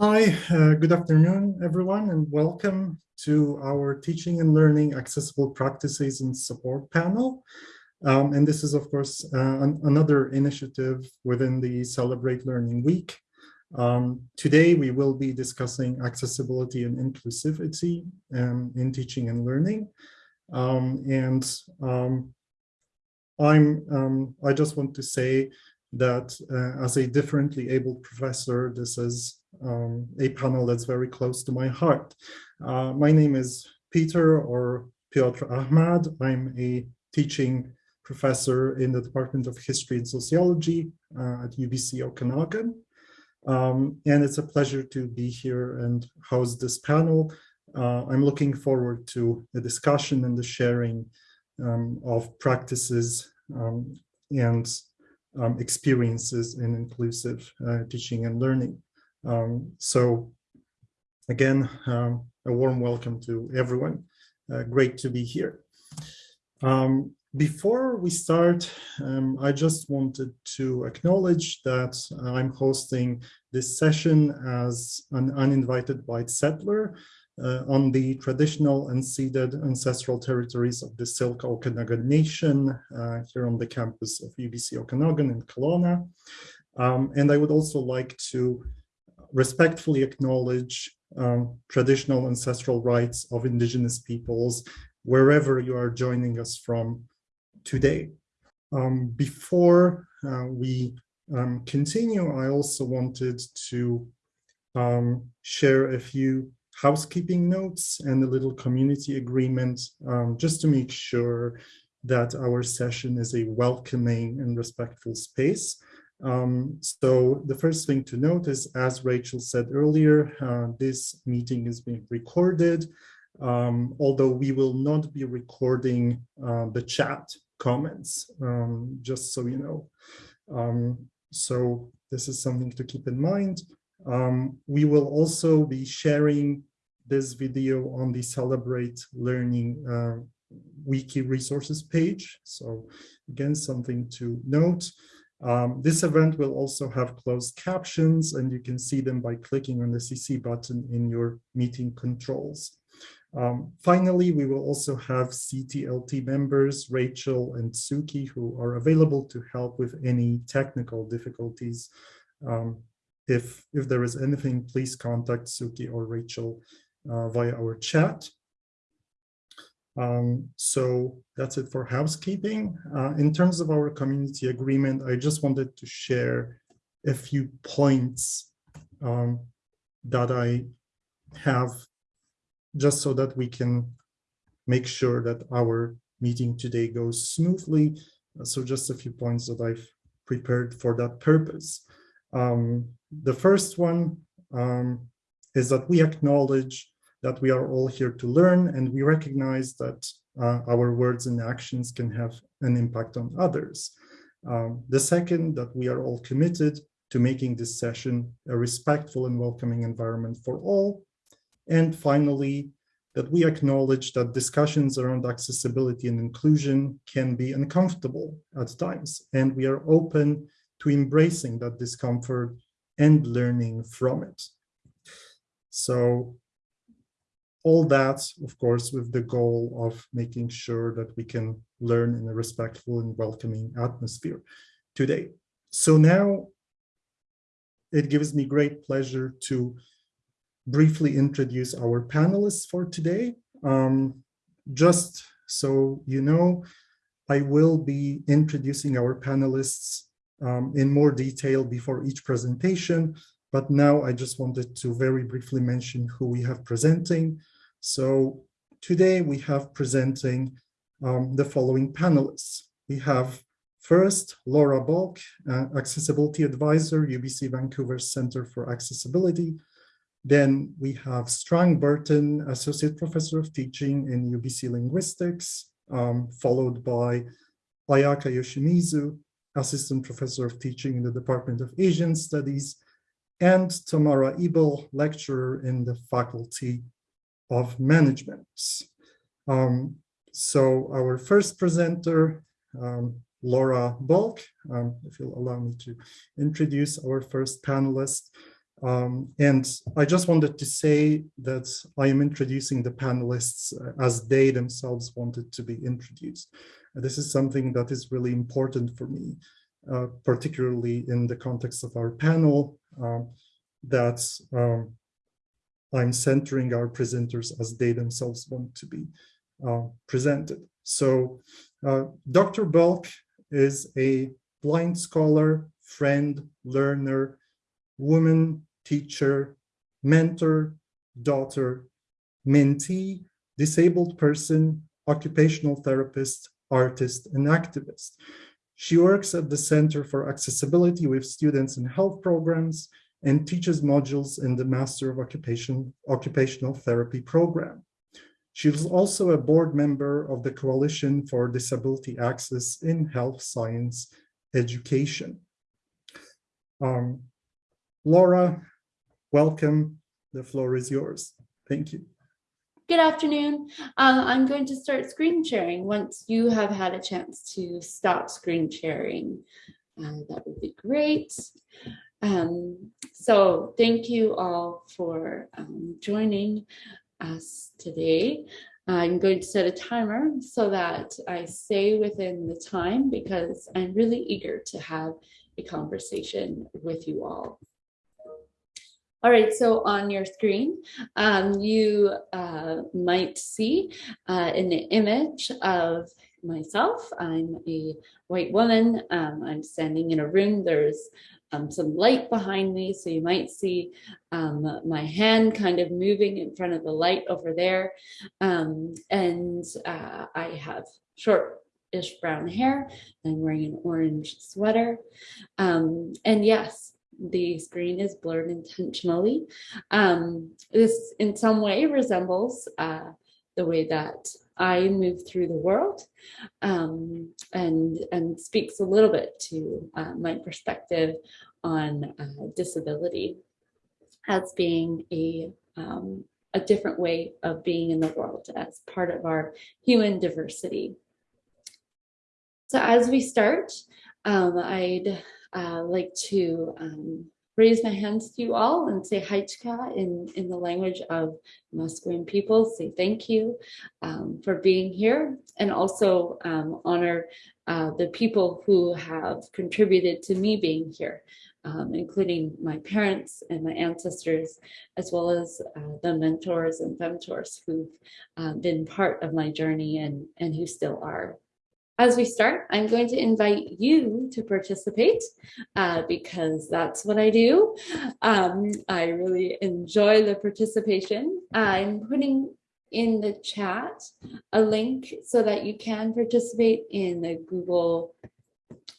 Hi, uh, good afternoon, everyone, and welcome to our Teaching and Learning Accessible Practices and Support panel. Um, and this is, of course, uh, an, another initiative within the Celebrate Learning Week. Um, today, we will be discussing accessibility and inclusivity um, in teaching and learning. Um, and um, I'm, um, I just want to say that uh, as a differently abled professor, this is um, a panel that's very close to my heart. Uh, my name is Peter or Piotr Ahmad. I'm a teaching professor in the Department of History and Sociology uh, at UBC Okanagan. Um, and it's a pleasure to be here and host this panel. Uh, I'm looking forward to the discussion and the sharing um, of practices um, and um, experiences in inclusive uh, teaching and learning. Um, so again, um, a warm welcome to everyone. Uh, great to be here. Um, before we start, um, I just wanted to acknowledge that I'm hosting this session as an uninvited white settler uh, on the traditional unceded ancestral territories of the Syilx Okanagan Nation uh, here on the campus of UBC Okanagan in Kelowna. Um, and I would also like to respectfully acknowledge um, traditional ancestral rights of indigenous peoples wherever you are joining us from today. Um, before uh, we um, continue, I also wanted to um, share a few housekeeping notes and a little community agreement um, just to make sure that our session is a welcoming and respectful space. Um, so the first thing to note is, as Rachel said earlier, uh, this meeting is being recorded, um, although we will not be recording uh, the chat comments, um, just so you know. Um, so this is something to keep in mind. Um, we will also be sharing this video on the Celebrate Learning uh, wiki resources page. So again, something to note. Um, this event will also have closed captions and you can see them by clicking on the CC button in your meeting controls. Um, finally, we will also have CTLT members, Rachel and Suki, who are available to help with any technical difficulties. Um, if, if there is anything, please contact Suki or Rachel uh, via our chat. Um, so that's it for housekeeping. Uh, in terms of our community agreement, I just wanted to share a few points um, that I have just so that we can make sure that our meeting today goes smoothly. So just a few points that I've prepared for that purpose. Um, the first one um, is that we acknowledge that we are all here to learn and we recognize that uh, our words and actions can have an impact on others. Um, the second, that we are all committed to making this session a respectful and welcoming environment for all. And finally, that we acknowledge that discussions around accessibility and inclusion can be uncomfortable at times, and we are open to embracing that discomfort and learning from it. So all that, of course, with the goal of making sure that we can learn in a respectful and welcoming atmosphere today. So now it gives me great pleasure to briefly introduce our panelists for today. Um, just so you know, I will be introducing our panelists um, in more detail before each presentation, but now I just wanted to very briefly mention who we have presenting. So today we have presenting um, the following panelists. We have first Laura Bulk, uh, Accessibility Advisor, UBC Vancouver Center for Accessibility. Then we have Strang Burton, Associate Professor of Teaching in UBC Linguistics, um, followed by Ayaka Yoshimizu, Assistant Professor of Teaching in the Department of Asian Studies, and Tamara Ebel, lecturer in the Faculty of Management. Um, so our first presenter, um, Laura Bulk, um, if you'll allow me to introduce our first panelist. Um, and I just wanted to say that I am introducing the panelists uh, as they themselves wanted to be introduced. This is something that is really important for me, uh, particularly in the context of our panel, um, that um, I'm centering our presenters as they themselves want to be uh, presented. So uh, Dr. Bulk is a blind scholar, friend, learner, woman, teacher, mentor, daughter, mentee, disabled person, occupational therapist, artist, and activist. She works at the Center for Accessibility with students in health programs and teaches modules in the Master of Occupation, Occupational Therapy program. She is also a board member of the Coalition for Disability Access in Health Science Education. Um, Laura, welcome. The floor is yours. Thank you. Good afternoon. Uh, I'm going to start screen sharing once you have had a chance to stop screen sharing. Uh, that would be great. Um, so thank you all for um, joining us today. I'm going to set a timer so that I stay within the time because I'm really eager to have a conversation with you all. All right, so on your screen, um, you uh, might see uh, an image of myself. I'm a white woman. Um, I'm standing in a room. There's um, some light behind me. So you might see um, my hand kind of moving in front of the light over there. Um, and uh, I have short-ish brown hair. I'm wearing an orange sweater. Um, and yes, the screen is blurred intentionally. Um, this in some way resembles uh, the way that I move through the world um, and, and speaks a little bit to uh, my perspective on uh, disability as being a, um, a different way of being in the world as part of our human diversity. So as we start, um, I'd uh, like to um, raise my hands to you all and say Haichka in, in the language of Musqueam people, say thank you um, for being here and also um, honor uh, the people who have contributed to me being here, um, including my parents and my ancestors, as well as uh, the mentors and femtors who've uh, been part of my journey and, and who still are. As we start, I'm going to invite you to participate uh, because that's what I do. Um, I really enjoy the participation. I'm putting in the chat a link so that you can participate in the Google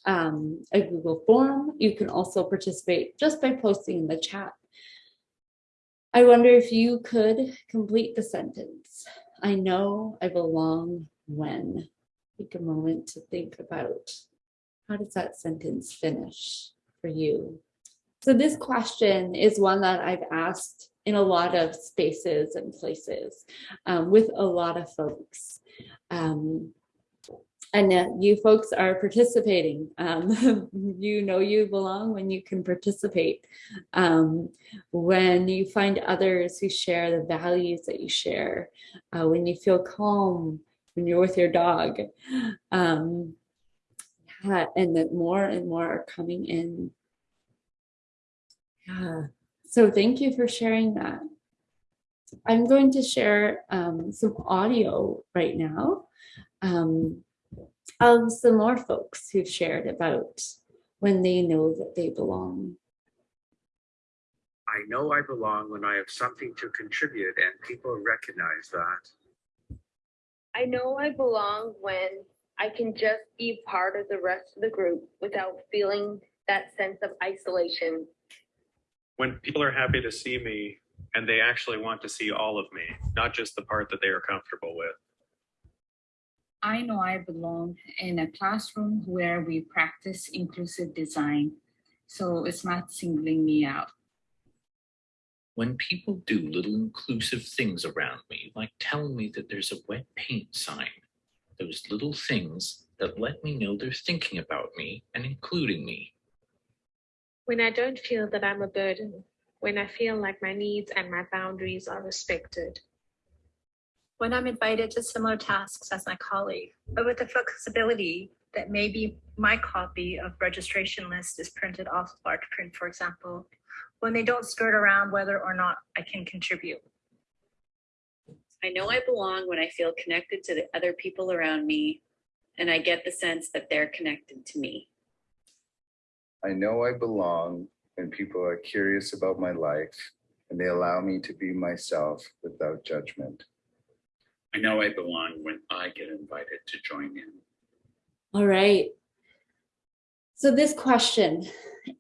um, a Google form. You can also participate just by posting in the chat. I wonder if you could complete the sentence. I know I belong when take a moment to think about how does that sentence finish for you? So this question is one that I've asked in a lot of spaces and places um, with a lot of folks. Um, and uh, you folks are participating. Um, you know you belong when you can participate. Um, when you find others who share the values that you share, uh, when you feel calm when you're with your dog. Um, yeah, and that more and more are coming in. Yeah, so thank you for sharing that. I'm going to share um, some audio right now um, of some more folks who've shared about when they know that they belong. I know I belong when I have something to contribute and people recognize that. I know I belong when I can just be part of the rest of the group without feeling that sense of isolation. When people are happy to see me and they actually want to see all of me, not just the part that they are comfortable with. I know I belong in a classroom where we practice inclusive design, so it's not singling me out. When people do little inclusive things around me, like telling me that there's a wet paint sign, those little things that let me know they're thinking about me and including me. When I don't feel that I'm a burden. when I feel like my needs and my boundaries are respected. when I'm invited to similar tasks as my colleague, but with the flexibility that maybe my copy of registration list is printed off large print, for example, when they don't skirt around whether or not I can contribute. I know I belong when I feel connected to the other people around me and I get the sense that they're connected to me. I know I belong when people are curious about my life and they allow me to be myself without judgment. I know I belong when I get invited to join in. All right. So this question,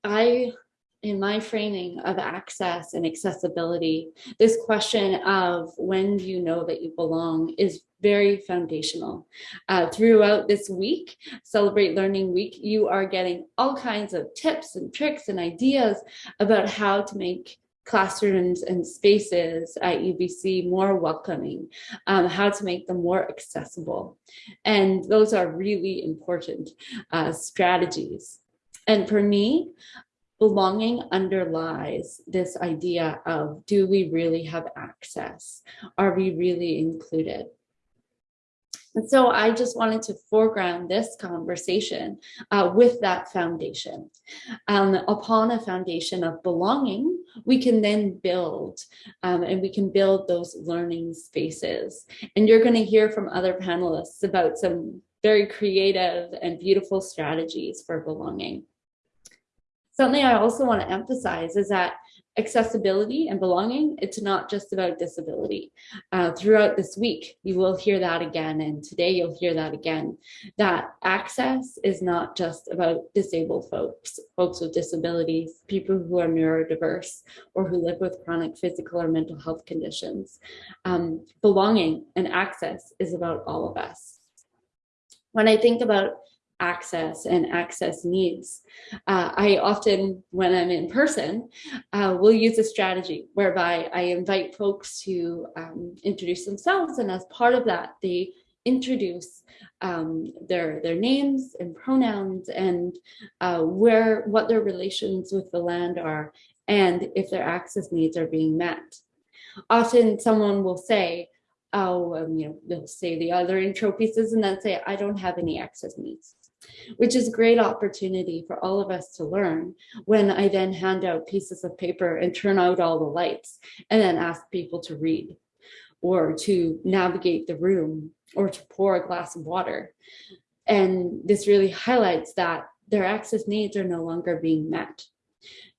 I, in my framing of access and accessibility, this question of when do you know that you belong is very foundational. Uh, throughout this week, Celebrate Learning Week, you are getting all kinds of tips and tricks and ideas about how to make classrooms and spaces at UBC more welcoming, um, how to make them more accessible. And those are really important uh, strategies. And for me, belonging underlies this idea of do we really have access? Are we really included? And so I just wanted to foreground this conversation uh, with that foundation. Um, upon a foundation of belonging, we can then build um, and we can build those learning spaces. And you're going to hear from other panelists about some very creative and beautiful strategies for belonging. Something I also want to emphasize is that accessibility and belonging, it's not just about disability. Uh, throughout this week, you will hear that again, and today you'll hear that again, that access is not just about disabled folks, folks with disabilities, people who are neurodiverse, or who live with chronic physical or mental health conditions. Um, belonging and access is about all of us. When I think about access and access needs. Uh, I often, when I'm in person, uh, will use a strategy whereby I invite folks to um, introduce themselves and as part of that, they introduce um, their their names and pronouns and uh, where what their relations with the land are and if their access needs are being met. Often someone will say, oh, um, you know, they'll say the other intro pieces and then say, I don't have any access needs which is a great opportunity for all of us to learn when I then hand out pieces of paper and turn out all the lights and then ask people to read or to navigate the room or to pour a glass of water. And this really highlights that their access needs are no longer being met.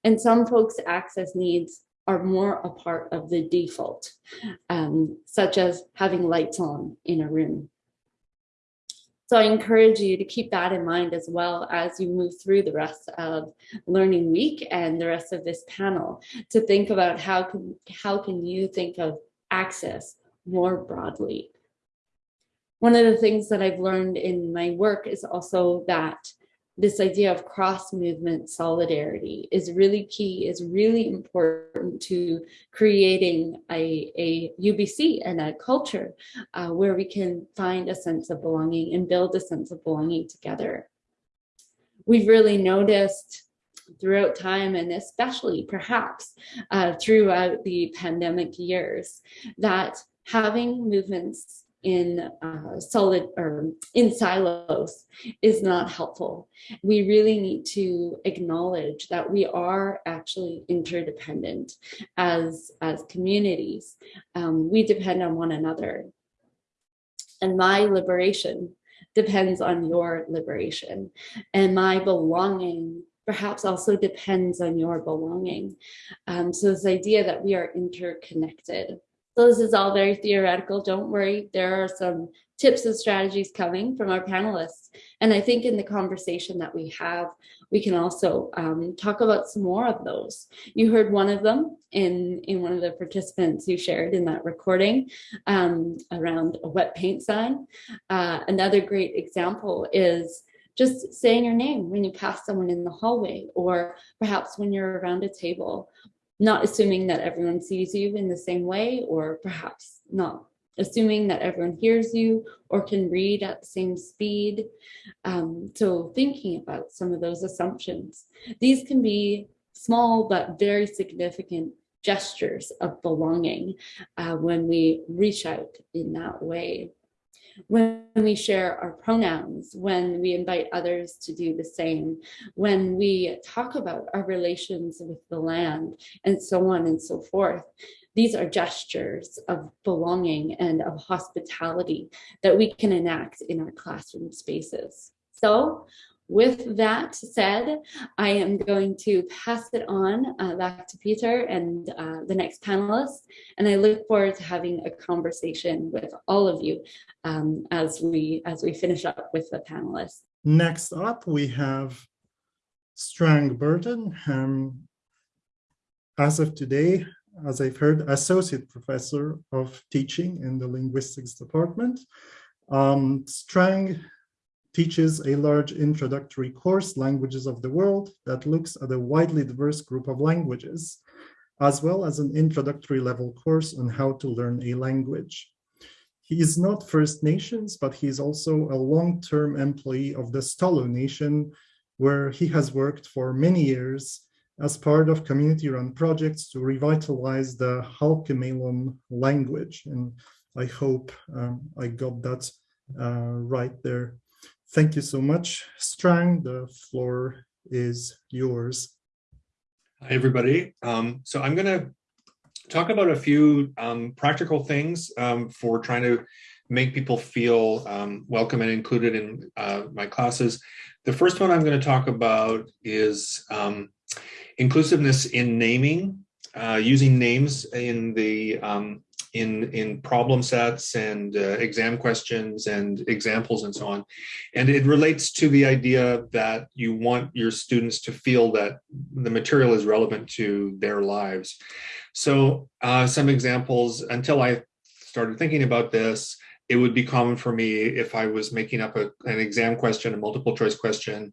And some folks' access needs are more a part of the default, um, such as having lights on in a room. So I encourage you to keep that in mind as well as you move through the rest of Learning Week and the rest of this panel to think about how can, how can you think of access more broadly. One of the things that I've learned in my work is also that this idea of cross movement solidarity is really key, is really important to creating a, a UBC and a culture uh, where we can find a sense of belonging and build a sense of belonging together. We've really noticed throughout time and especially perhaps uh, throughout the pandemic years that having movements in uh, solid or in silos is not helpful. We really need to acknowledge that we are actually interdependent as, as communities. Um, we depend on one another. And my liberation depends on your liberation. And my belonging perhaps also depends on your belonging. Um, so this idea that we are interconnected so this is all very theoretical. Don't worry. There are some tips and strategies coming from our panelists. And I think in the conversation that we have, we can also um, talk about some more of those. You heard one of them in, in one of the participants who shared in that recording um, around a wet paint sign. Uh, another great example is just saying your name when you pass someone in the hallway or perhaps when you're around a table not assuming that everyone sees you in the same way, or perhaps not assuming that everyone hears you or can read at the same speed. Um, so thinking about some of those assumptions. These can be small but very significant gestures of belonging uh, when we reach out in that way. When we share our pronouns, when we invite others to do the same, when we talk about our relations with the land, and so on and so forth. These are gestures of belonging and of hospitality that we can enact in our classroom spaces. So with that said, I am going to pass it on uh, back to Peter and uh, the next panelist, and I look forward to having a conversation with all of you um, as we as we finish up with the panelists. Next up, we have Strang Burton. Um, as of today, as I've heard, Associate Professor of Teaching in the Linguistics Department. Um, Strang teaches a large introductory course, Languages of the World, that looks at a widely diverse group of languages, as well as an introductory level course on how to learn a language. He is not First Nations, but he is also a long-term employee of the Stolo Nation, where he has worked for many years as part of community-run projects to revitalize the Halkomelem language. And I hope um, I got that uh, right there. Thank you so much, Strang. The floor is yours. Hi, everybody. Um, so I'm going to talk about a few um, practical things um, for trying to make people feel um, welcome and included in uh, my classes. The first one I'm going to talk about is um, inclusiveness in naming, uh, using names in the um, in in problem sets and uh, exam questions and examples and so on. And it relates to the idea that you want your students to feel that the material is relevant to their lives. So uh, some examples, until I started thinking about this, it would be common for me if I was making up a, an exam question, a multiple choice question.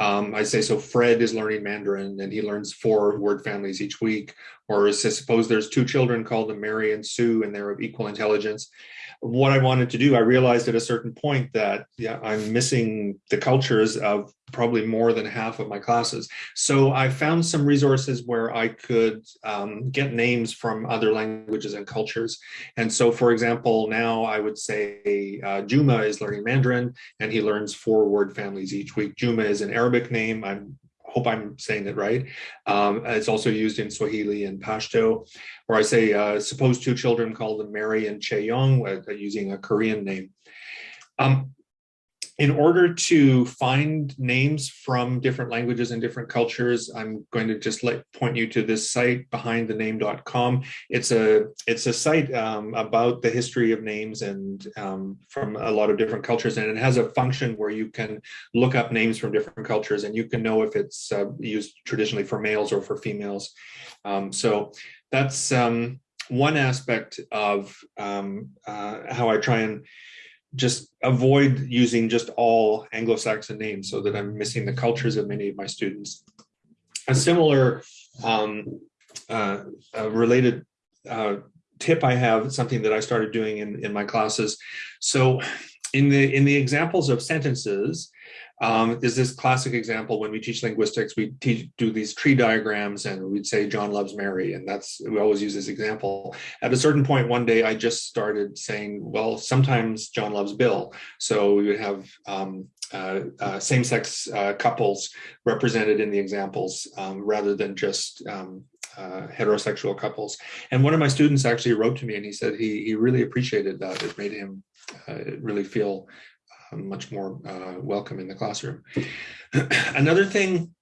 Um, I say, so Fred is learning Mandarin and he learns four word families each week. Or suppose there's two children called Mary and Sue and they're of equal intelligence what I wanted to do, I realized at a certain point that yeah, I'm missing the cultures of probably more than half of my classes. So I found some resources where I could um, get names from other languages and cultures. And so, for example, now I would say uh, Juma is learning Mandarin and he learns four word families each week. Juma is an Arabic name. I'm hope I'm saying it right. Um, it's also used in Swahili and Pashto, or I say, uh, suppose two children call them Mary and Chaeyong, uh, using a Korean name. Um, in order to find names from different languages and different cultures, I'm going to just let point you to this site behindthename.com. It's a it's a site um, about the history of names and um, from a lot of different cultures, and it has a function where you can look up names from different cultures, and you can know if it's uh, used traditionally for males or for females. Um, so that's um, one aspect of um, uh, how I try and just avoid using just all Anglo-Saxon names so that I'm missing the cultures of many of my students. A similar um, uh, related uh, tip I have, something that I started doing in, in my classes. So in the in the examples of sentences, um, there's this classic example when we teach linguistics, we teach, do these tree diagrams and we'd say John loves Mary. And that's, we always use this example. At a certain point one day, I just started saying, well, sometimes John loves Bill. So we would have um, uh, uh, same-sex uh, couples represented in the examples um, rather than just um, uh, heterosexual couples. And one of my students actually wrote to me and he said he, he really appreciated that. It made him uh, really feel much more uh, welcome in the classroom. Another thing,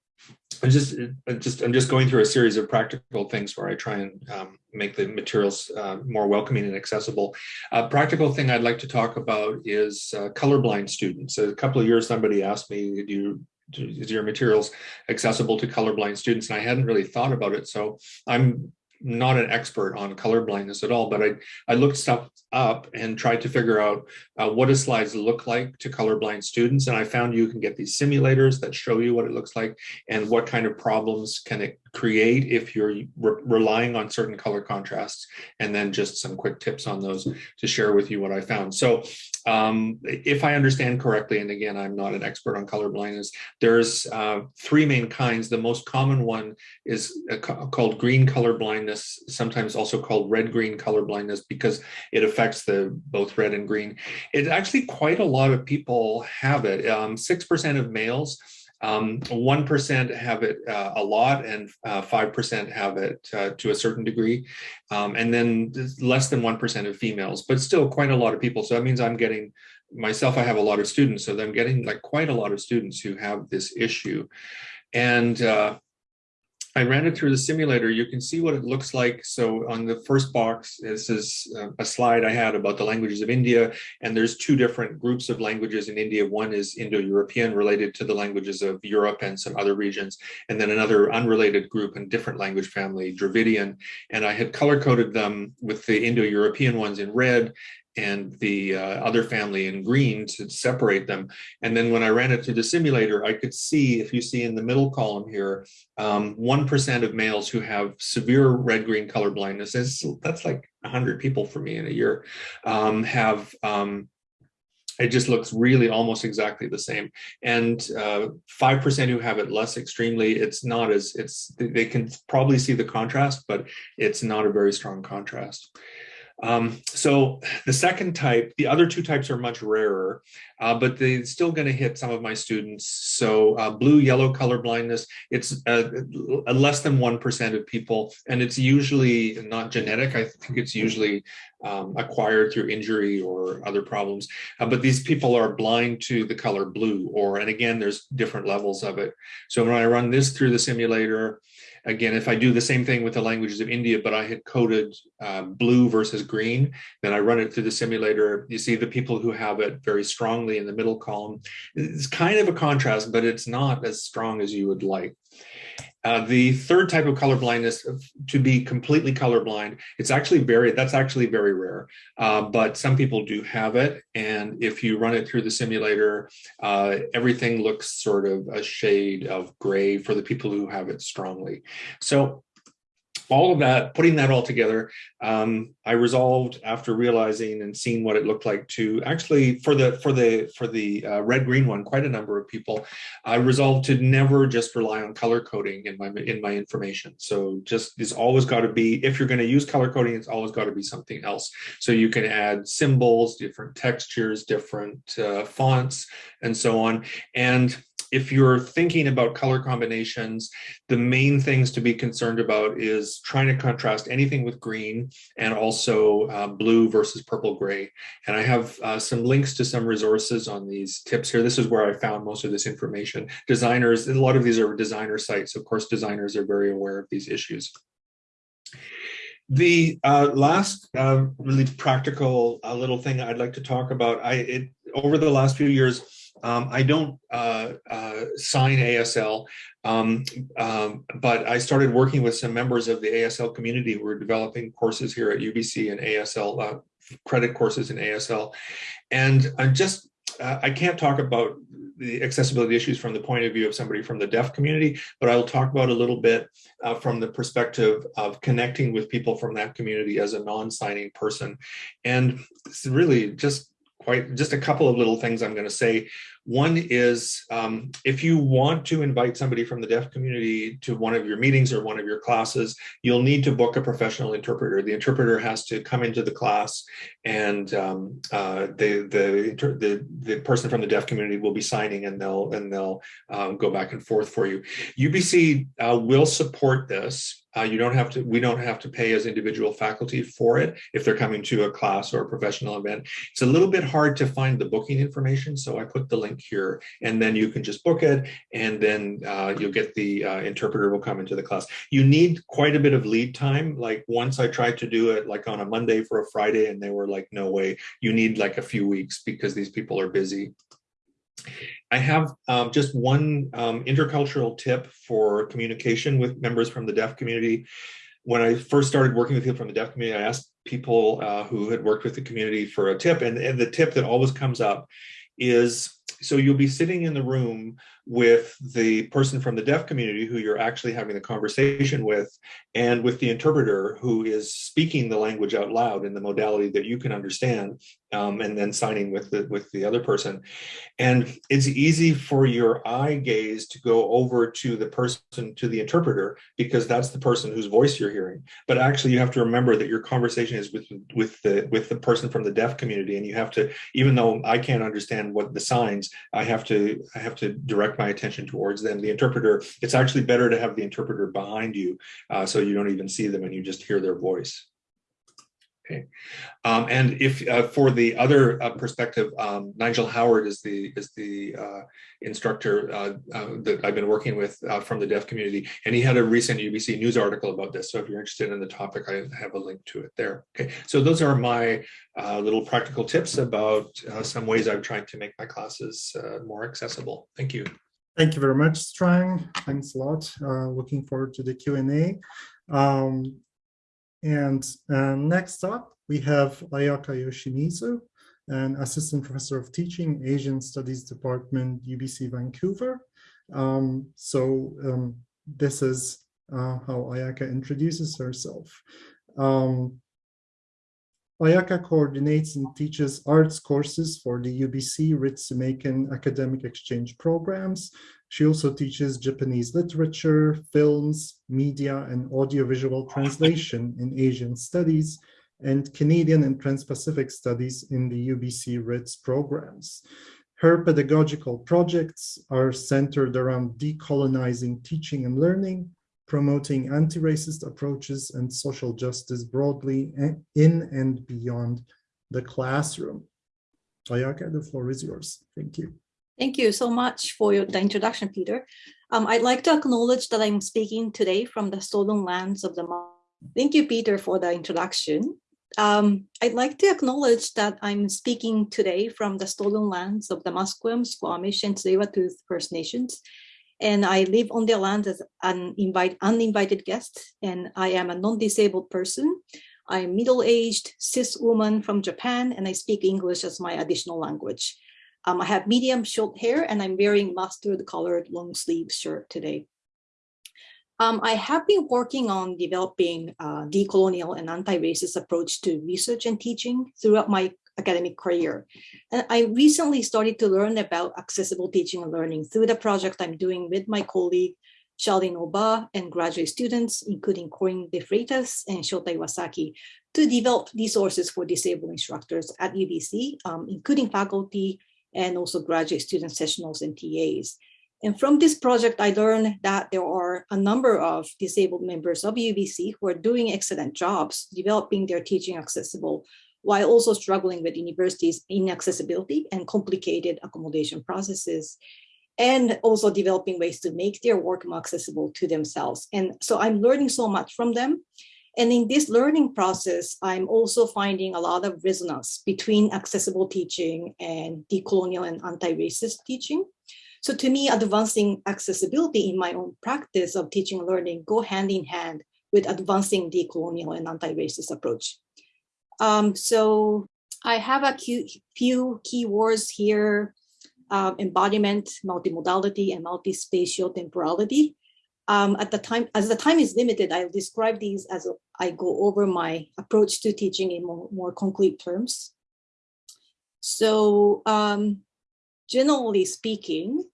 I just, just I'm just going through a series of practical things where I try and um, make the materials uh, more welcoming and accessible. A practical thing I'd like to talk about is uh, colorblind students. A couple of years, somebody asked me, do you is your materials accessible to colorblind students? And I hadn't really thought about it. So I'm not an expert on color blindness at all, but I, I looked stuff up and tried to figure out uh, what do slides look like to colorblind students. And I found you can get these simulators that show you what it looks like and what kind of problems can it create if you're re relying on certain color contrasts and then just some quick tips on those to share with you what I found. So um, if I understand correctly, and again, I'm not an expert on color blindness, there's uh, three main kinds. The most common one is uh, called green color blindness, sometimes also called red-green color blindness because it affects the both red and green. It actually quite a lot of people have it. 6% um, of males um, 1% have it uh, a lot and 5% uh, have it uh, to a certain degree. Um, and then less than 1% of females, but still quite a lot of people. So that means I'm getting, myself, I have a lot of students. So I'm getting like quite a lot of students who have this issue. And uh, I ran it through the simulator. You can see what it looks like. So on the first box, this is uh, a slide I had about the languages of India. And there's two different groups of languages in India. One is Indo-European related to the languages of Europe and some other regions. And then another unrelated group and different language family, Dravidian. And I had color coded them with the Indo-European ones in red and the uh, other family in green to separate them. And then when I ran it through the simulator, I could see, if you see in the middle column here, 1% um, of males who have severe red-green color blindness, that's like 100 people for me in a year, um, have um, it just looks really almost exactly the same. And 5% uh, who have it less extremely, it's not as, it's they can probably see the contrast, but it's not a very strong contrast. Um, so the second type, the other two types are much rarer, uh, but they're still going to hit some of my students. So uh, blue yellow color blindness, it's uh, less than 1% of people, and it's usually not genetic. I think it's usually um, acquired through injury or other problems. Uh, but these people are blind to the color blue, or, and again, there's different levels of it. So when I run this through the simulator, Again, if I do the same thing with the languages of India, but I had coded uh, blue versus green, then I run it through the simulator. You see the people who have it very strongly in the middle column. It's kind of a contrast, but it's not as strong as you would like. Uh, the third type of color blindness, to be completely colorblind, it's actually very, that's actually very rare, uh, but some people do have it. And if you run it through the simulator, uh, everything looks sort of a shade of gray for the people who have it strongly. So all of that, putting that all together, um, I resolved after realizing and seeing what it looked like to actually for the for the for the uh, red green one, quite a number of people. I resolved to never just rely on color coding in my in my information. So just it's always got to be if you're going to use color coding, it's always got to be something else. So you can add symbols, different textures, different uh, fonts, and so on. And if you're thinking about color combinations, the main things to be concerned about is trying to contrast anything with green and also uh, blue versus purple gray. And I have uh, some links to some resources on these tips here. This is where I found most of this information. Designers, a lot of these are designer sites. Of course, designers are very aware of these issues. The uh, last uh, really practical uh, little thing I'd like to talk about, I it, over the last few years, um, I don't uh, uh, sign ASL, um, um, but I started working with some members of the ASL community who are developing courses here at UBC and ASL, uh, credit courses in ASL. And I'm just, uh, I can't talk about the accessibility issues from the point of view of somebody from the deaf community, but I'll talk about a little bit uh, from the perspective of connecting with people from that community as a non-signing person. And really just quite just a couple of little things I'm going to say. One is um, if you want to invite somebody from the deaf community to one of your meetings or one of your classes, you'll need to book a professional interpreter. The interpreter has to come into the class and um, uh, the, the, the, the, person from the deaf community will be signing and they'll, and they'll um, go back and forth for you. UBC uh, will support this uh, you don't have to, we don't have to pay as individual faculty for it if they're coming to a class or a professional event. It's a little bit hard to find the booking information, so I put the link here and then you can just book it and then uh, you'll get the uh, interpreter will come into the class. You need quite a bit of lead time. Like once I tried to do it like on a Monday for a Friday and they were like, no way, you need like a few weeks because these people are busy. I have um, just one um, intercultural tip for communication with members from the deaf community. When I first started working with people from the deaf community, I asked people uh, who had worked with the community for a tip, and, and the tip that always comes up is so you'll be sitting in the room with the person from the deaf community who you're actually having the conversation with and with the interpreter who is speaking the language out loud in the modality that you can understand um, and then signing with the with the other person. And it's easy for your eye gaze to go over to the person to the interpreter because that's the person whose voice you're hearing. But actually you have to remember that your conversation is with with the with the person from the deaf community and you have to even though I can't understand what the I have to I have to direct my attention towards them. The interpreter it's actually better to have the interpreter behind you uh, so you don't even see them and you just hear their voice Okay, um, and if uh, for the other uh, perspective, um, Nigel Howard is the is the uh, instructor uh, uh, that I've been working with uh, from the deaf community, and he had a recent UBC news article about this. So if you're interested in the topic, I have a link to it there. Okay, so those are my little practical tips about some ways I've tried to make my classes more accessible. Thank you. Thank you very much, Strang. Thanks a lot. looking forward to the Q&A. Um, and uh, next up, we have Ayaka Yoshimizu, an assistant professor of teaching, Asian Studies Department, UBC Vancouver. Um, so um, this is uh, how Ayaka introduces herself. Um, Ayaka coordinates and teaches arts courses for the UBC Ritsumeikan academic exchange programs, she also teaches Japanese literature, films, media, and audiovisual translation in Asian studies, and Canadian and Trans-Pacific studies in the UBC RITS programs. Her pedagogical projects are centered around decolonizing teaching and learning, promoting anti-racist approaches and social justice broadly in and beyond the classroom. Ayaka, the floor is yours. Thank you. Thank you so much for your, the introduction, Peter. Um, I'd like to acknowledge that I'm speaking today from the stolen lands of the Thank you, Peter, for the introduction. Um, I'd like to acknowledge that I'm speaking today from the stolen lands of the Musqueam, Squamish, and Tsleil-Waututh First Nations. And I live on their land as an invite, uninvited guest, and I am a non-disabled person. I'm middle-aged, cis woman from Japan, and I speak English as my additional language. Um, I have medium short hair and I'm wearing mustard colored long sleeve shirt today. Um, I have been working on developing a decolonial and anti-racist approach to research and teaching throughout my academic career. And I recently started to learn about accessible teaching and learning through the project I'm doing with my colleague, Charlene Oba and graduate students, including Corinne De Freitas and Shota Iwasaki, to develop resources for disabled instructors at UBC, um, including faculty, and also graduate student sessionals and TAs. And from this project, I learned that there are a number of disabled members of UBC who are doing excellent jobs developing their teaching accessible while also struggling with universities' inaccessibility and complicated accommodation processes and also developing ways to make their work more accessible to themselves. And so I'm learning so much from them. And in this learning process, I'm also finding a lot of resonance between accessible teaching and decolonial and anti-racist teaching. So to me, advancing accessibility in my own practice of teaching and learning go hand in hand with advancing decolonial and anti-racist approach. Um, so I have a few keywords here, uh, embodiment, multimodality, and multispatial temporality. Um, at the time, as the time is limited, I'll describe these as I go over my approach to teaching in more, more concrete terms. So um, generally speaking,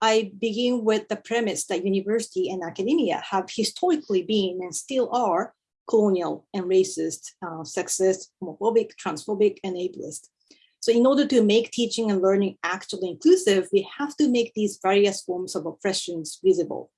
I begin with the premise that university and academia have historically been and still are colonial and racist, uh, sexist, homophobic, transphobic, and ableist. So in order to make teaching and learning actually inclusive, we have to make these various forms of oppressions visible.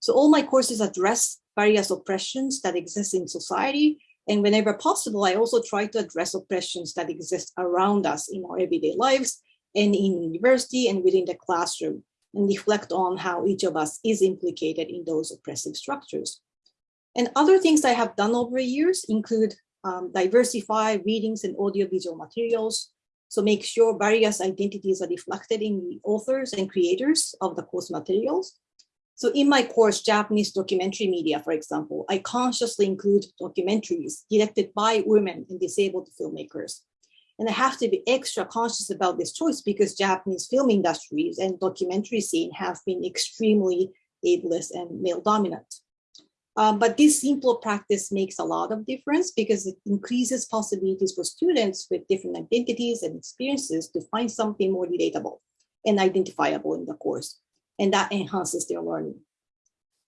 So all my courses address various oppressions that exist in society. And whenever possible, I also try to address oppressions that exist around us in our everyday lives and in university and within the classroom and reflect on how each of us is implicated in those oppressive structures. And other things I have done over the years include um, diversify readings and audiovisual materials. So make sure various identities are reflected in the authors and creators of the course materials so in my course, Japanese documentary media, for example, I consciously include documentaries directed by women and disabled filmmakers. And I have to be extra conscious about this choice because Japanese film industries and documentary scene have been extremely ableist and male dominant. Um, but this simple practice makes a lot of difference because it increases possibilities for students with different identities and experiences to find something more relatable and identifiable in the course. And that enhances their learning.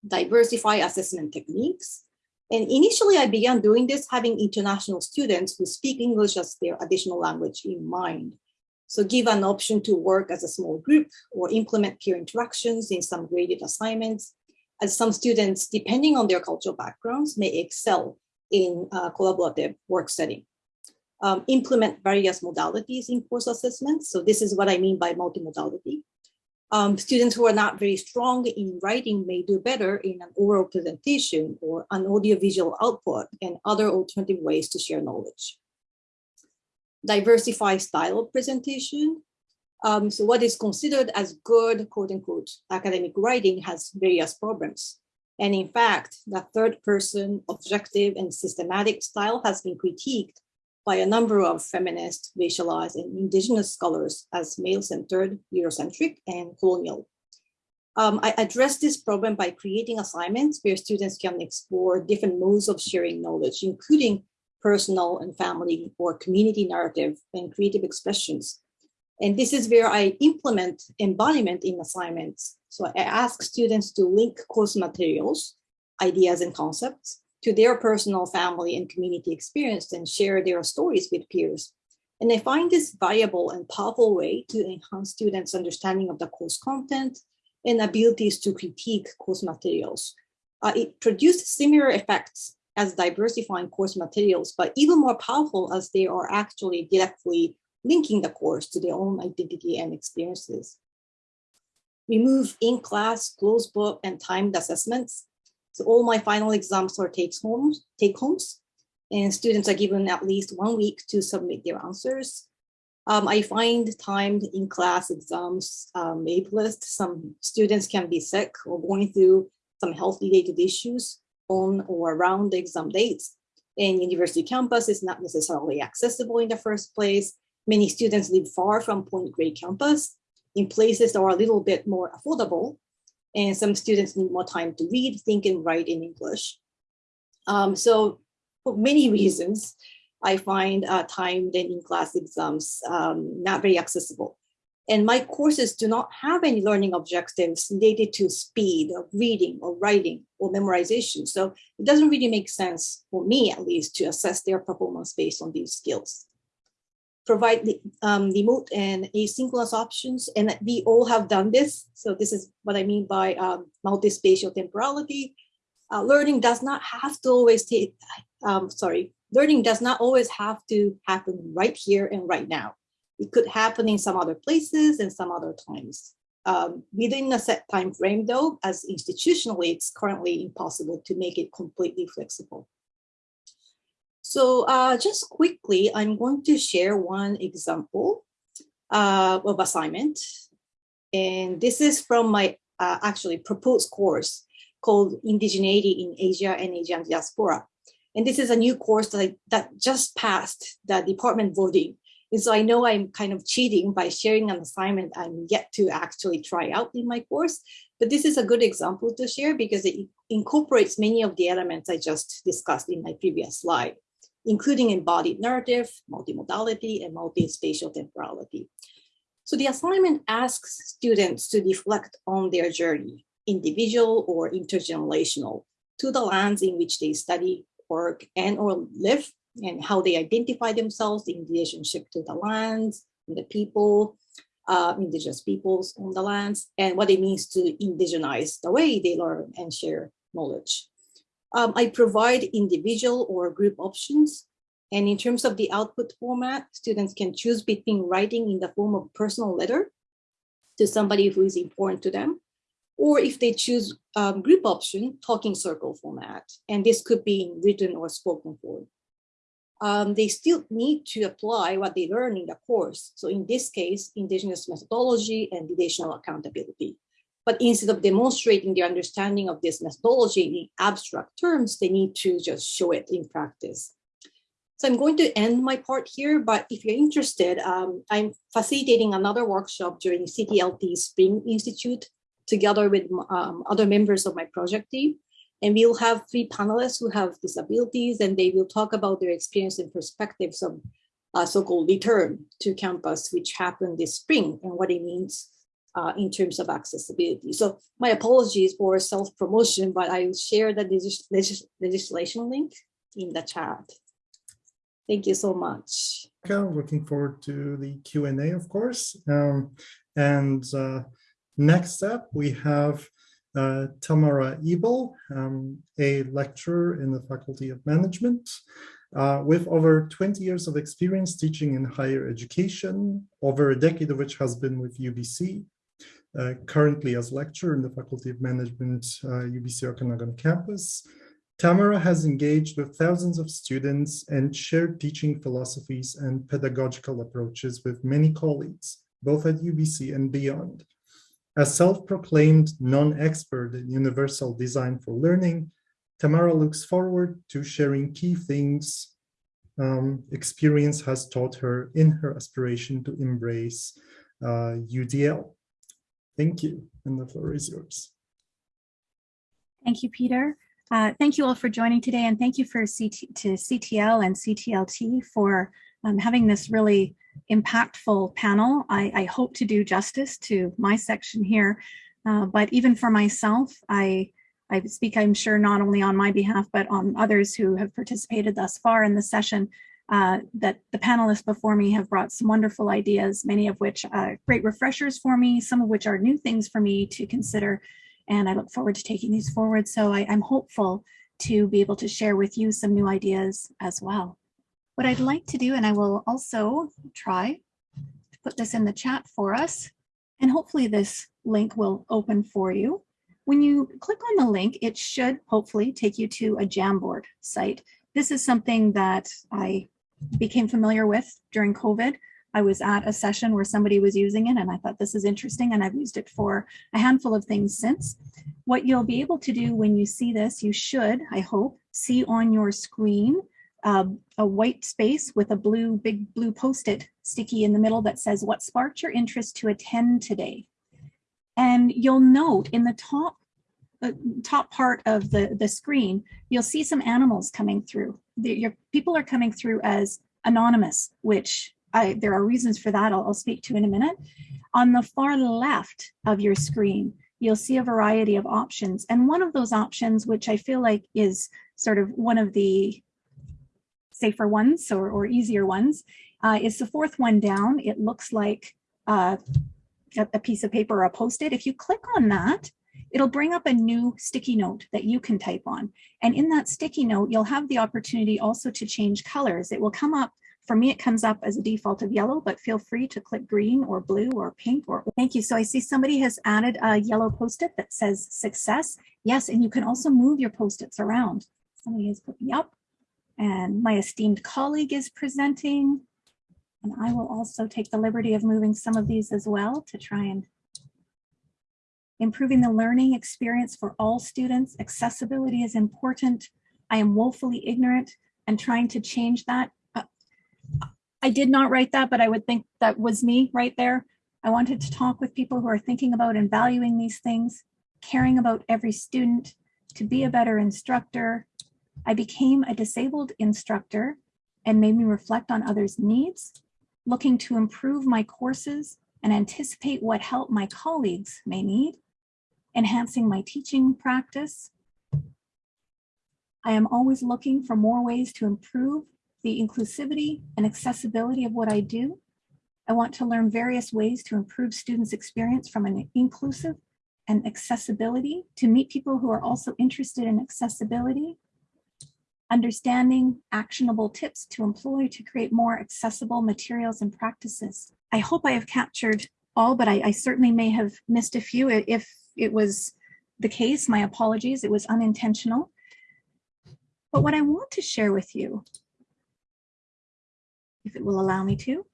Diversify assessment techniques. And initially I began doing this having international students who speak English as their additional language in mind. So give an option to work as a small group or implement peer interactions in some graded assignments as some students, depending on their cultural backgrounds, may excel in a collaborative work setting. Um, implement various modalities in course assessments. So this is what I mean by multimodality. Um, students who are not very strong in writing may do better in an oral presentation or an audiovisual output and other alternative ways to share knowledge. Diversify style of presentation. Um, so what is considered as good, quote unquote, academic writing has various problems. And in fact, the third person objective and systematic style has been critiqued by a number of feminist, racialized, and indigenous scholars as male-centered, Eurocentric, and colonial. Um, I address this problem by creating assignments where students can explore different modes of sharing knowledge, including personal and family or community narrative and creative expressions and this is where I implement embodiment in assignments. So I ask students to link course materials, ideas and concepts to their personal family and community experience and share their stories with peers. And I find this valuable and powerful way to enhance students' understanding of the course content and abilities to critique course materials. Uh, it produced similar effects as diversifying course materials, but even more powerful as they are actually directly linking the course to their own identity and experiences. Remove in-class, closed book, and timed assessments. So all my final exams are take homes, take homes, and students are given at least one week to submit their answers. Um, I find timed in-class exams um, ableist. Some students can be sick or going through some health-related issues on or around the exam dates. And university campus is not necessarily accessible in the first place. Many students live far from Point Grey campus in places that are a little bit more affordable. And some students need more time to read, think, and write in English. Um, so for many reasons, I find uh, timed and in-class exams um, not very accessible. And my courses do not have any learning objectives related to speed of reading or writing or memorization. So it doesn't really make sense for me, at least, to assess their performance based on these skills provide the um, remote and asynchronous options. And we all have done this. So this is what I mean by um, multi-spatial temporality. Uh, learning does not have to always take, um, sorry, learning does not always have to happen right here and right now. It could happen in some other places and some other times. Um, within a set time frame though, as institutionally, it's currently impossible to make it completely flexible. So uh, just quickly, I'm going to share one example uh, of assignment. And this is from my uh, actually proposed course called Indigeneity in Asia and Asian Diaspora. And this is a new course that, I, that just passed the department voting. And so I know I'm kind of cheating by sharing an assignment I'm yet to actually try out in my course. But this is a good example to share because it incorporates many of the elements I just discussed in my previous slide including embodied narrative, multimodality, and multi-spatial temporality. So the assignment asks students to reflect on their journey, individual or intergenerational, to the lands in which they study, work, and or live, and how they identify themselves in relationship to the lands, and the people, uh, indigenous peoples on the lands, and what it means to indigenize the way they learn and share knowledge. Um, I provide individual or group options. And in terms of the output format, students can choose between writing in the form of personal letter to somebody who is important to them, or if they choose um, group option, talking circle format. And this could be in written or spoken form. Um, they still need to apply what they learn in the course. So in this case, indigenous methodology and relational accountability. But instead of demonstrating their understanding of this methodology in abstract terms, they need to just show it in practice. So I'm going to end my part here, but if you're interested, um, I'm facilitating another workshop during CTLT Spring Institute together with um, other members of my project team. And we'll have three panelists who have disabilities and they will talk about their experience and perspectives of uh, so-called return to campus, which happened this spring and what it means uh, in terms of accessibility. So my apologies for self-promotion, but I will share the legis legis legislation link in the chat. Thank you so much. Looking forward to the Q&A, of course. Um, and uh, next up, we have uh, Tamara Ebl, um, a lecturer in the Faculty of Management. Uh, with over 20 years of experience teaching in higher education, over a decade of which has been with UBC, uh, currently as lecturer in the Faculty of Management, uh, UBC Okanagan campus. Tamara has engaged with thousands of students and shared teaching philosophies and pedagogical approaches with many colleagues, both at UBC and beyond. As self-proclaimed non-expert in universal design for learning, Tamara looks forward to sharing key things um, experience has taught her in her aspiration to embrace uh, UDL. Thank you, and the floor is yours. Thank you, Peter. Uh, thank you all for joining today, and thank you for CT to CTL and CTLT for um, having this really impactful panel. I, I, hope to do justice to my section here, uh, but even for myself, I I speak, I'm sure, not only on my behalf, but on others who have participated thus far in the session, uh, that the panelists before me have brought some wonderful ideas, many of which are great refreshers for me, some of which are new things for me to consider. And I look forward to taking these forward. So I, I'm hopeful to be able to share with you some new ideas as well. What I'd like to do, and I will also try to put this in the chat for us, and hopefully this link will open for you. When you click on the link, it should hopefully take you to a Jamboard site. This is something that I became familiar with during COVID. I was at a session where somebody was using it and I thought this is interesting and I've used it for a handful of things since. What you'll be able to do when you see this, you should, I hope, see on your screen uh, a white space with a blue, big blue post-it sticky in the middle that says what sparked your interest to attend today. And you'll note in the top uh, top part of the, the screen, you'll see some animals coming through. Your people are coming through as anonymous, which I, there are reasons for that I'll, I'll speak to in a minute. On the far left of your screen, you'll see a variety of options. And one of those options, which I feel like is sort of one of the safer ones or, or easier ones, uh, is the fourth one down. It looks like uh, a piece of paper or a post-it. If you click on that, it'll bring up a new sticky note that you can type on. And in that sticky note, you'll have the opportunity also to change colors. It will come up, for me, it comes up as a default of yellow, but feel free to click green or blue or pink or thank you. So I see somebody has added a yellow post-it that says success. Yes, and you can also move your post-its around. Somebody has put me up and my esteemed colleague is presenting. And I will also take the liberty of moving some of these as well to try and improving the learning experience for all students. Accessibility is important. I am woefully ignorant and trying to change that. Uh, I did not write that, but I would think that was me right there. I wanted to talk with people who are thinking about and valuing these things, caring about every student, to be a better instructor. I became a disabled instructor and made me reflect on others' needs looking to improve my courses and anticipate what help my colleagues may need, enhancing my teaching practice. I am always looking for more ways to improve the inclusivity and accessibility of what I do. I want to learn various ways to improve students' experience from an inclusive and accessibility to meet people who are also interested in accessibility understanding actionable tips to employ to create more accessible materials and practices. I hope I have captured all, but I, I certainly may have missed a few. If it was the case, my apologies, it was unintentional. But what I want to share with you, if it will allow me to,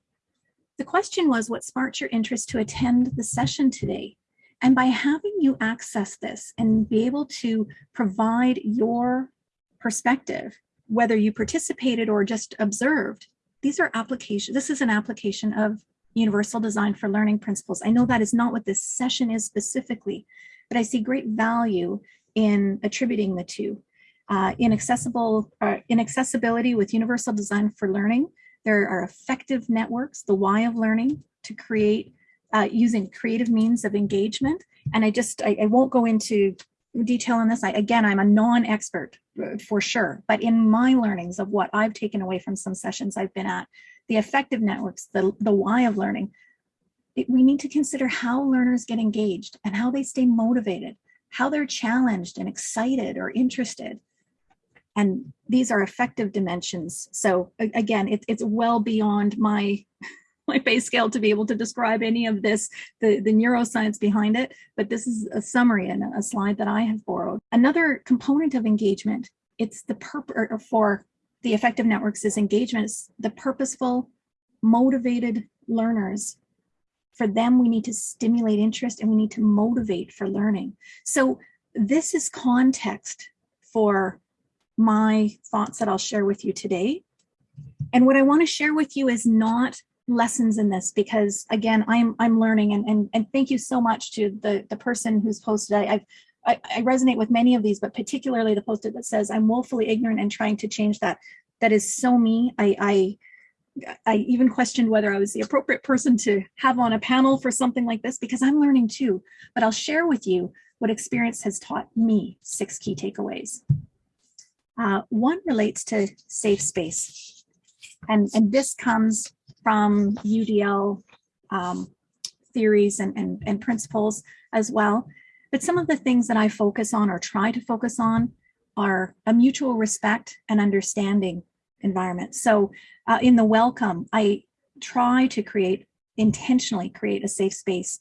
the question was what sparked your interest to attend the session today? And by having you access this and be able to provide your perspective, whether you participated or just observed, these are application. This is an application of universal design for learning principles. I know that is not what this session is specifically, but I see great value in attributing the two. Uh, inaccessible, uh, inaccessibility with universal design for learning, there are effective networks, the why of learning, to create uh, using creative means of engagement. And I just, I, I won't go into detail on this. I, again, I'm a non-expert uh, for sure, but in my learnings of what I've taken away from some sessions I've been at, the effective networks, the, the why of learning, it, we need to consider how learners get engaged and how they stay motivated, how they're challenged and excited or interested. And these are effective dimensions. So again, it, it's well beyond my my base scale to be able to describe any of this, the, the neuroscience behind it, but this is a summary and a slide that I have borrowed. Another component of engagement, it's the purpose for the effective networks is engagement, the purposeful, motivated learners. For them, we need to stimulate interest and we need to motivate for learning. So this is context for my thoughts that I'll share with you today. And what I want to share with you is not lessons in this because again i'm i'm learning and and, and thank you so much to the the person who's posted I, I've I, I resonate with many of these but particularly the posted that says i'm woefully ignorant and trying to change that that is so me i i I even questioned whether I was the appropriate person to have on a panel for something like this because I'm learning too. But I'll share with you what experience has taught me six key takeaways. Uh, one relates to safe space. And, and this comes from UDL um, theories and, and, and principles as well. But some of the things that I focus on or try to focus on are a mutual respect and understanding environment. So uh, in the welcome, I try to create, intentionally create a safe space.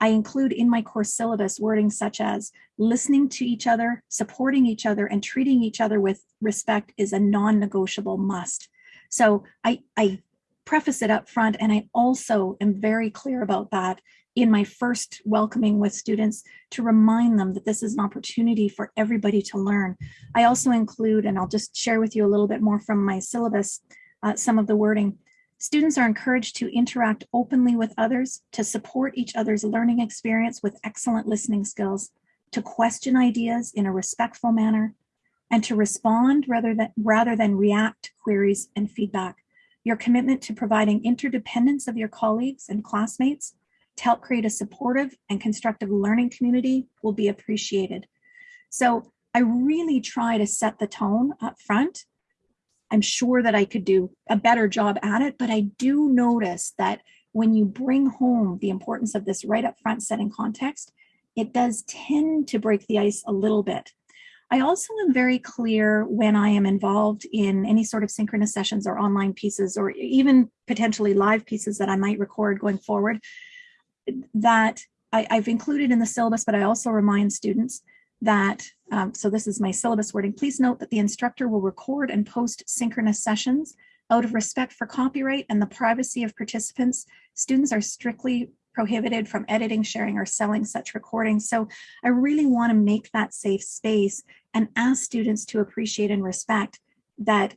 I include in my course syllabus wording such as listening to each other, supporting each other, and treating each other with respect is a non-negotiable must. So I, I preface it up front. And I also am very clear about that in my first welcoming with students to remind them that this is an opportunity for everybody to learn. I also include, and I'll just share with you a little bit more from my syllabus, uh, some of the wording. Students are encouraged to interact openly with others, to support each other's learning experience with excellent listening skills, to question ideas in a respectful manner, and to respond rather than, rather than react to queries and feedback. Your commitment to providing interdependence of your colleagues and classmates to help create a supportive and constructive learning community will be appreciated. So I really try to set the tone up front. I'm sure that I could do a better job at it, but I do notice that when you bring home the importance of this right up front setting context, it does tend to break the ice a little bit. I also am very clear when I am involved in any sort of synchronous sessions or online pieces or even potentially live pieces that I might record going forward that I, have included in the syllabus, but I also remind students that, um, so this is my syllabus wording, please note that the instructor will record and post synchronous sessions out of respect for copyright and the privacy of participants. Students are strictly prohibited from editing, sharing, or selling such recordings. So I really want to make that safe space and ask students to appreciate and respect that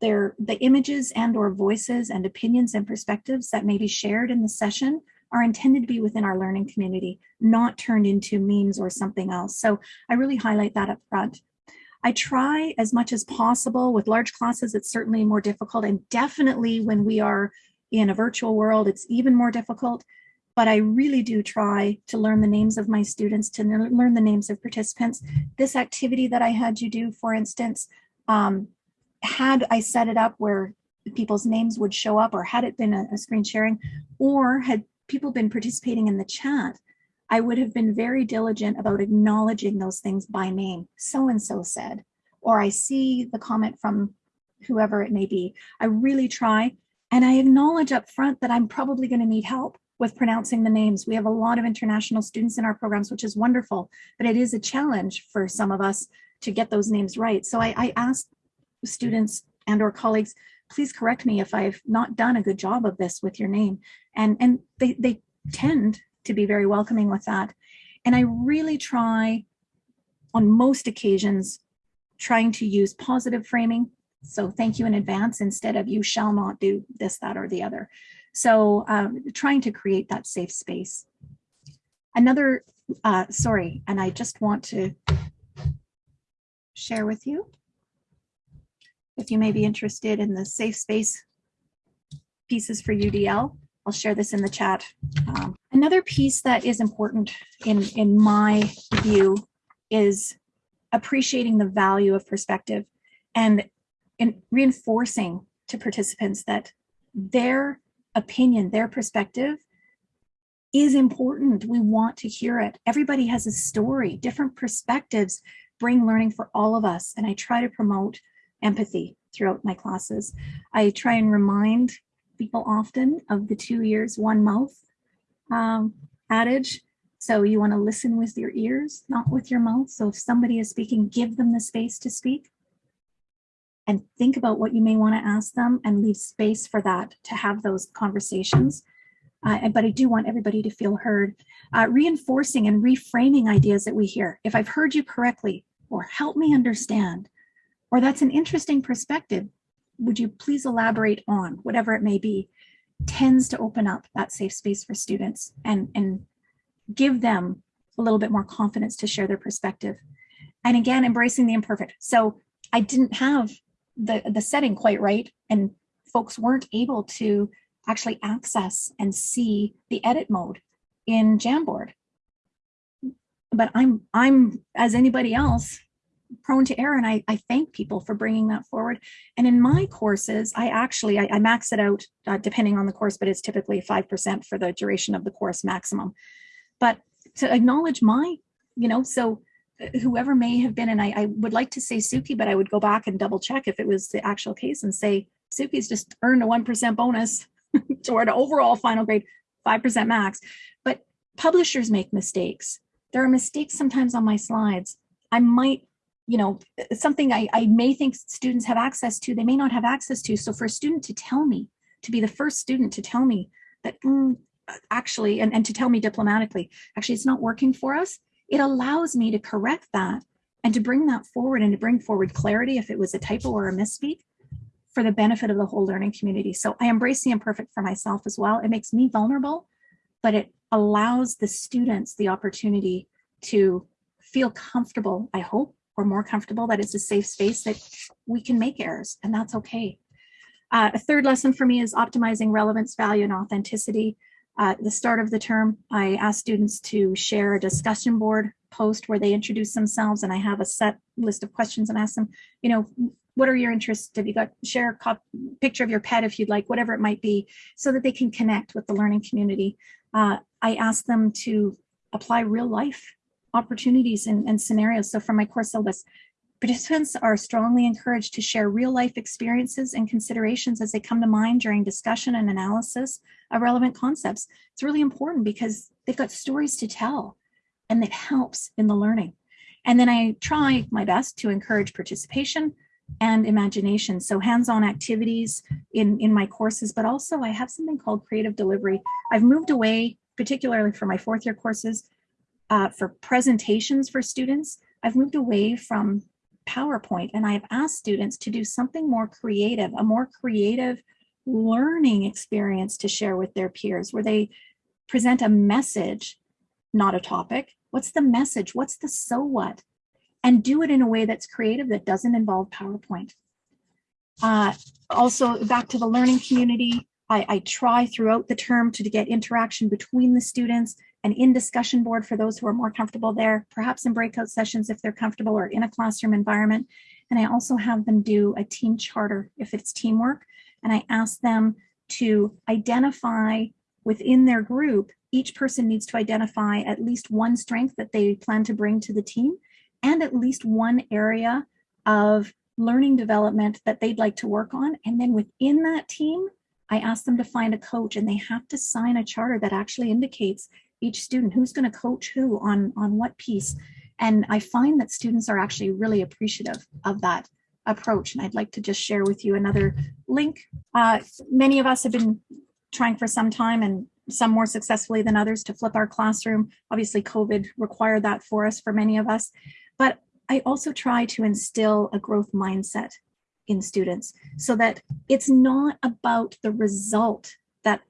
their, the images and or voices and opinions and perspectives that may be shared in the session are intended to be within our learning community, not turned into memes or something else. So I really highlight that up front. I try as much as possible with large classes, it's certainly more difficult and definitely when we are in a virtual world, it's even more difficult but I really do try to learn the names of my students, to learn the names of participants. This activity that I had you do, for instance, um, had I set it up where people's names would show up or had it been a, a screen sharing or had people been participating in the chat, I would have been very diligent about acknowledging those things by name. So-and-so said, or I see the comment from whoever it may be. I really try and I acknowledge up front that I'm probably going to need help with pronouncing the names. We have a lot of international students in our programs, which is wonderful, but it is a challenge for some of us to get those names right. So I, I ask students and or colleagues, please correct me if I've not done a good job of this with your name. And, and they, they tend to be very welcoming with that. And I really try on most occasions, trying to use positive framing So thank you in advance instead of you shall not do this, that, or the other. So um, trying to create that safe space. Another, uh, sorry, and I just want to share with you if you may be interested in the safe space pieces for UDL. I'll share this in the chat. Um, another piece that is important in, in my view is appreciating the value of perspective and, and reinforcing to participants that their opinion, their perspective is important. We want to hear it. Everybody has a story, different perspectives bring learning for all of us. And I try to promote empathy throughout my classes. I try and remind people often of the two ears, one mouth um, adage. So you want to listen with your ears, not with your mouth. So if somebody is speaking, give them the space to speak and think about what you may want to ask them and leave space for that to have those conversations. Uh, but I do want everybody to feel heard. Uh, reinforcing and reframing ideas that we hear. If I've heard you correctly, or help me understand, or that's an interesting perspective, would you please elaborate on whatever it may be, tends to open up that safe space for students and, and give them a little bit more confidence to share their perspective. And again, embracing the imperfect. So I didn't have the, the setting quite right and folks weren't able to actually access and see the edit mode in Jamboard. But I'm, I'm as anybody else, prone to error and I, I thank people for bringing that forward. And in my courses, I actually, I, I max it out uh, depending on the course, but it's typically 5% for the duration of the course maximum. But to acknowledge my, you know, so uh, whoever may have been, and I, I would like to say Suki, but I would go back and double check if it was the actual case and say, Suki's just earned a 1% bonus toward overall final grade, 5% max. But publishers make mistakes. There are mistakes sometimes on my slides. I might you know, something I, I may think students have access to, they may not have access to. So for a student to tell me, to be the first student to tell me that mm, actually, and, and to tell me diplomatically, actually it's not working for us, it allows me to correct that and to bring that forward and to bring forward clarity if it was a typo or a misspeak for the benefit of the whole learning community. So I embrace the imperfect for myself as well. It makes me vulnerable, but it allows the students the opportunity to feel comfortable, I hope, or more comfortable that it's a safe space that we can make errors and that's okay. Uh, a third lesson for me is optimizing relevance, value, and authenticity. Uh, at the start of the term, I asked students to share a discussion board post where they introduce themselves and I have a set list of questions and ask them, you know, what are your interests? Have you got share a picture of your pet if you'd like, whatever it might be, so that they can connect with the learning community. Uh, I ask them to apply real life opportunities and, and scenarios. So from my course syllabus, participants are strongly encouraged to share real life experiences and considerations as they come to mind during discussion and analysis of relevant concepts. It's really important because they've got stories to tell and it helps in the learning. And then I try my best to encourage participation and imagination. So hands-on activities in, in my courses, but also I have something called creative delivery. I've moved away, particularly for my fourth year courses, uh, for presentations for students, I've moved away from PowerPoint and I've asked students to do something more creative, a more creative learning experience to share with their peers where they present a message, not a topic. What's the message? What's the so what? And do it in a way that's creative that doesn't involve PowerPoint. Uh, also back to the learning community, I, I, try throughout the term to, to get interaction between the students an in discussion board for those who are more comfortable there, perhaps in breakout sessions if they're comfortable or in a classroom environment. And I also have them do a team charter if it's teamwork. And I ask them to identify within their group, each person needs to identify at least one strength that they plan to bring to the team and at least one area of learning development that they'd like to work on. And then within that team, I ask them to find a coach and they have to sign a charter that actually indicates each student, who's going to coach who on, on what piece. And I find that students are actually really appreciative of that approach. And I'd like to just share with you another link. Uh, many of us have been trying for some time and some more successfully than others to flip our classroom. Obviously, COVID required that for us, for many of us. But I also try to instill a growth mindset in students so that it's not about the result that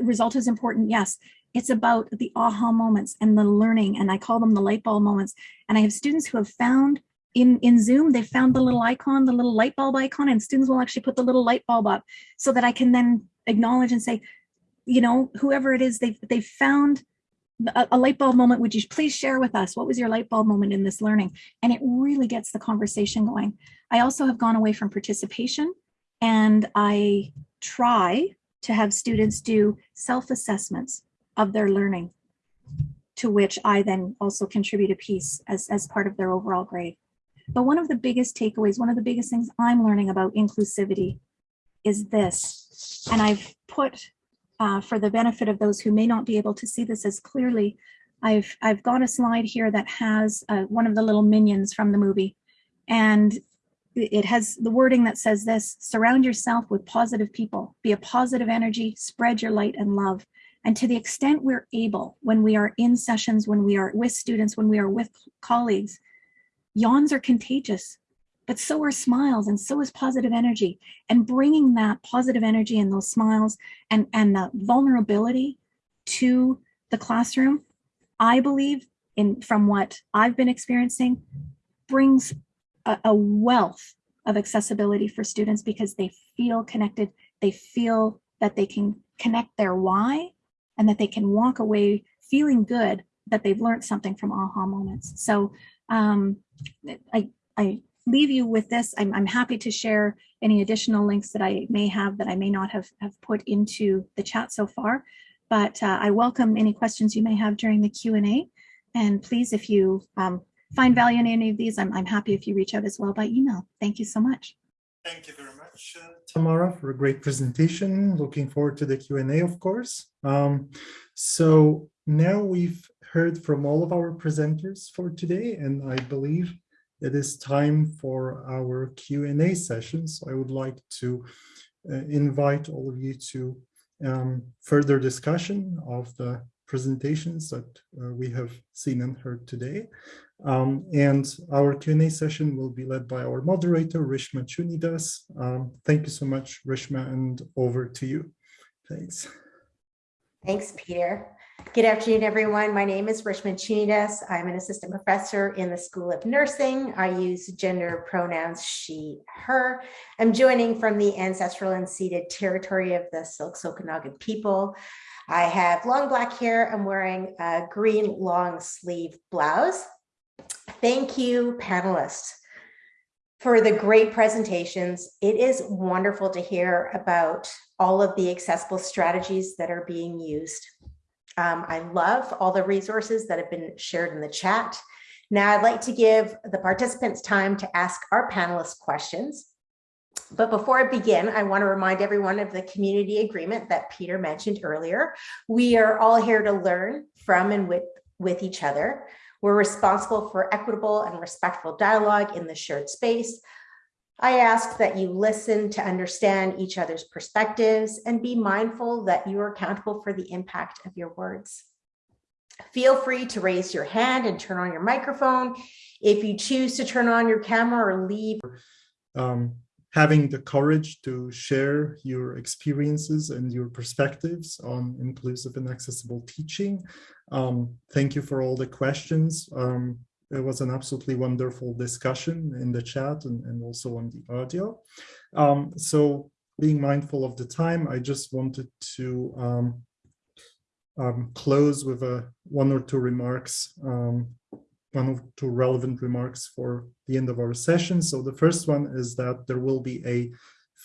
result is important yes it's about the aha moments and the learning and i call them the light bulb moments. And i have students who have found in in zoom they found the little icon the little light bulb icon and students will actually put the little light bulb up so that i can then acknowledge and say you know whoever it is they've they've found a, a, light bulb moment. Would you please share with us? What was your light bulb moment in this learning? And it really gets the conversation going. I also have gone away from participation and i try to have students do self-assessments of their learning to which i then also contribute a piece as, as part of their overall grade but one of the biggest takeaways one of the biggest things i'm learning about inclusivity is this and i've put uh, for the benefit of those who may not be able to see this as clearly, I've, I've got a slide here that has uh, one of the little minions from the movie. And it has the wording that says this, surround yourself with positive people, be a positive energy, spread your light and love. And to the extent we're able, when we are in sessions, when we are with students, when we are with colleagues, yawns are contagious but so are smiles and so is positive energy. And bringing that positive energy and those smiles and and the vulnerability to the classroom i believe in from what i've been experiencing brings a, a wealth of accessibility for students because they feel connected. They feel that they can connect their why and that they can walk away feeling good that they've learned something from aha moments so um, I, I leave you with this. I'm, I'm happy to share any additional links that I may have that I may not have, have put into the chat so far. But uh, I welcome any questions you may have during the Q&A. And please, if you um, find value in any of these, I'm, I'm happy if you reach out as well by email. Thank you so much. Thank you very much, Tamara, for a great presentation. Looking forward to the Q&A, of course. Um, so now we've heard from all of our presenters for today, and I believe it is time for our Q&A session. So I would like to uh, invite all of you to um, further discussion of the presentations that uh, we have seen and heard today. Um, and our Q&A session will be led by our moderator, Rishma Chooniedass. Um, thank you so much, Rishma, and over to you. Thanks. Thanks, Peter. Good afternoon, everyone. My name is Rishma Chooniedass. I'm an assistant professor in the School of Nursing. I use gender pronouns she, her. I'm joining from the ancestral and ceded territory of the Syilx Okanagan people. I have long black hair. I'm wearing a green long sleeve blouse. Thank you, panelists, for the great presentations. It is wonderful to hear about all of the accessible strategies that are being used. Um, I love all the resources that have been shared in the chat. Now I'd like to give the participants time to ask our panelists questions. But before I begin, I want to remind everyone of the community agreement that Peter mentioned earlier. We are all here to learn from and with, with each other. We're responsible for equitable and respectful dialogue in the shared space. I ask that you listen to understand each other's perspectives and be mindful that you are accountable for the impact of your words. Feel free to raise your hand and turn on your microphone. If you choose to turn on your camera or leave. Um, having the courage to share your experiences and your perspectives on inclusive and accessible teaching. Um, thank you for all the questions. Um, it was an absolutely wonderful discussion in the chat and, and also on the audio. Um, so being mindful of the time, I just wanted to um, um, close with a one or two remarks, um, one two relevant remarks for the end of our session. So the first one is that there will be a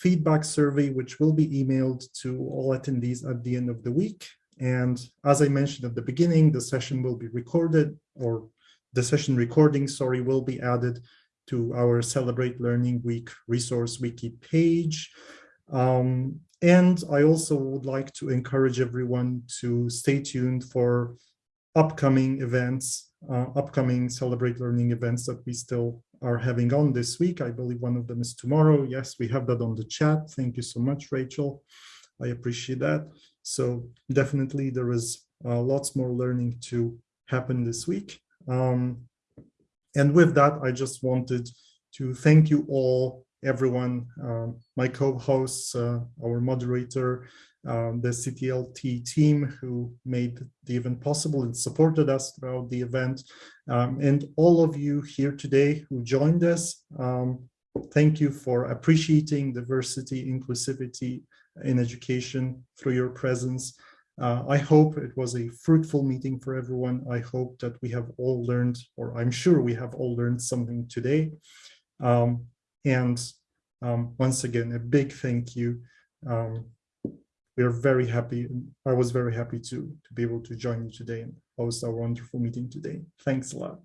feedback survey, which will be emailed to all attendees at the end of the week. And as I mentioned at the beginning, the session will be recorded or the session recording, sorry, will be added to our Celebrate Learning Week resource wiki page. Um, and I also would like to encourage everyone to stay tuned for upcoming events, uh, upcoming Celebrate Learning events that we still are having on this week. I believe one of them is tomorrow. Yes, we have that on the chat. Thank you so much, Rachel. I appreciate that. So definitely there is uh, lots more learning to happen this week. Um, and with that, I just wanted to thank you all everyone, um, my co-hosts, uh, our moderator, um, the CTLT team who made the event possible and supported us throughout the event, um, and all of you here today who joined us. Um, thank you for appreciating diversity, inclusivity in education through your presence. Uh, I hope it was a fruitful meeting for everyone. I hope that we have all learned, or I'm sure we have all learned something today. Um, and um, once again, a big thank you. Um, we are very happy. I was very happy to, to be able to join you today and host our wonderful meeting today. Thanks a lot.